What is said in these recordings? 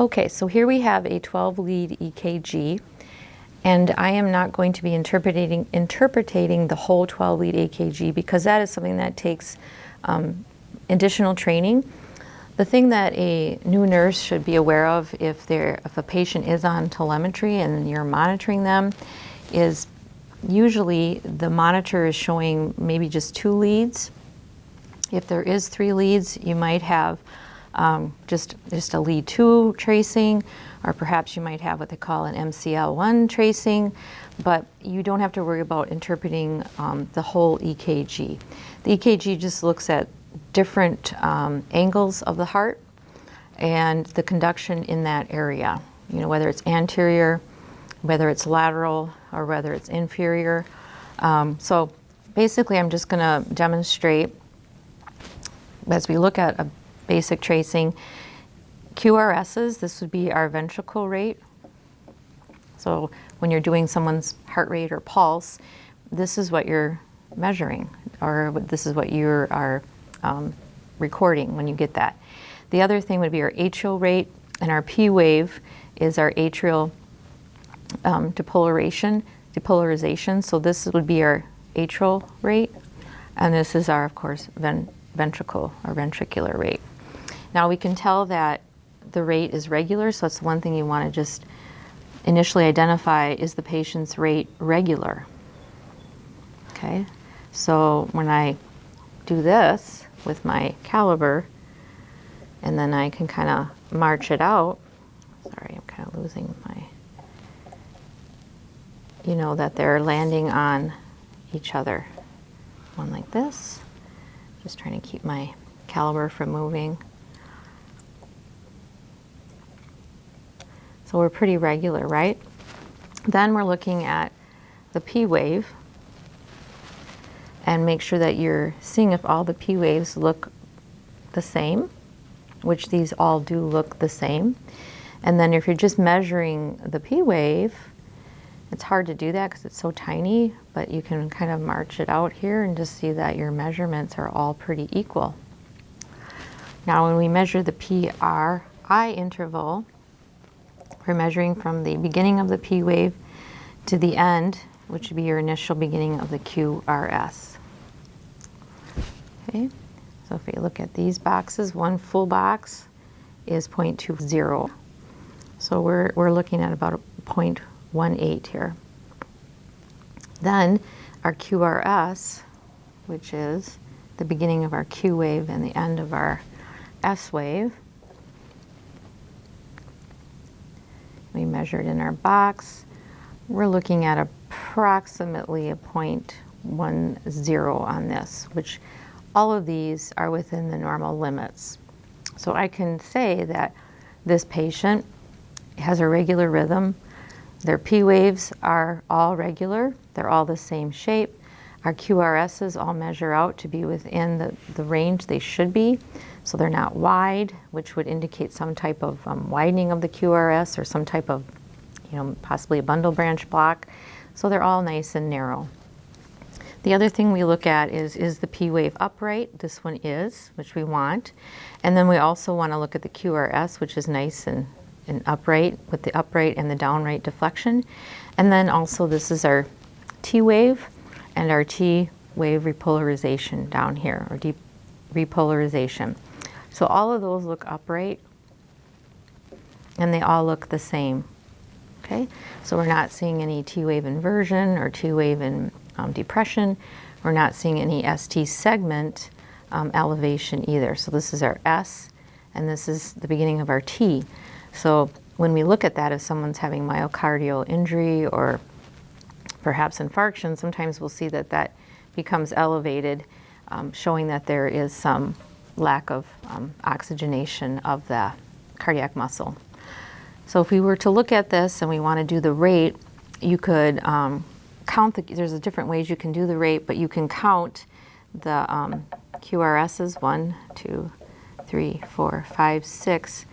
Okay, so here we have a 12 lead EKG and I am not going to be interpreting, interpreting the whole 12 lead EKG because that is something that takes um, additional training. The thing that a new nurse should be aware of if, if a patient is on telemetry and you're monitoring them is usually the monitor is showing maybe just two leads. If there is three leads, you might have um, just, just a lead two tracing, or perhaps you might have what they call an MCL1 tracing, but you don't have to worry about interpreting um, the whole EKG. The EKG just looks at different um, angles of the heart and the conduction in that area, you know, whether it's anterior, whether it's lateral, or whether it's inferior. Um, so basically I'm just gonna demonstrate as we look at a basic tracing. QRSs, this would be our ventricle rate. So when you're doing someone's heart rate or pulse, this is what you're measuring, or this is what you are um, recording when you get that. The other thing would be our atrial rate, and our P wave is our atrial um, depolarization, depolarization. So this would be our atrial rate, and this is our, of course, ven ventricle or ventricular rate. Now we can tell that the rate is regular, so that's one thing you want to just initially identify, is the patient's rate regular? Okay, so when I do this with my caliper, and then I can kind of march it out, sorry, I'm kind of losing my, you know that they're landing on each other. One like this, just trying to keep my caliper from moving. So we're pretty regular, right? Then we're looking at the P wave and make sure that you're seeing if all the P waves look the same, which these all do look the same. And then if you're just measuring the P wave, it's hard to do that because it's so tiny, but you can kind of march it out here and just see that your measurements are all pretty equal. Now when we measure the PRI interval, we're measuring from the beginning of the P wave to the end, which would be your initial beginning of the QRS. Okay, so if we look at these boxes, one full box is 0.20. So we're, we're looking at about 0.18 here. Then our QRS, which is the beginning of our Q wave and the end of our S wave, we measured in our box. We're looking at approximately a 0.10 on this, which all of these are within the normal limits. So I can say that this patient has a regular rhythm. Their P waves are all regular. They're all the same shape. Our QRSs all measure out to be within the, the range they should be. So they're not wide, which would indicate some type of um, widening of the QRS or some type of, you know, possibly a bundle branch block. So they're all nice and narrow. The other thing we look at is, is the P wave upright? This one is, which we want. And then we also want to look at the QRS, which is nice and, and upright with the upright and the downright deflection. And then also this is our T wave and our T wave repolarization down here, or deep repolarization. So all of those look upright and they all look the same. Okay, so we're not seeing any T-wave inversion or T-wave in um, depression. We're not seeing any ST segment um, elevation either. So this is our S and this is the beginning of our T. So when we look at that, if someone's having myocardial injury or perhaps infarction, sometimes we'll see that that becomes elevated, um, showing that there is some lack of um, oxygenation of the cardiac muscle. So if we were to look at this and we want to do the rate, you could um, count the, there's different ways you can do the rate, but you can count the um, QRSs, one, two, three, four, five, six,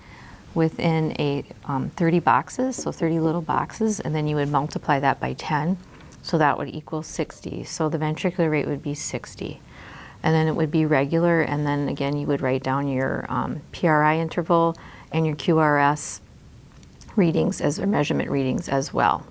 within a um, 30 boxes, so 30 little boxes, and then you would multiply that by 10, so that would equal 60. So the ventricular rate would be 60 and then it would be regular, and then again you would write down your um, PRI interval and your QRS readings as or measurement readings as well.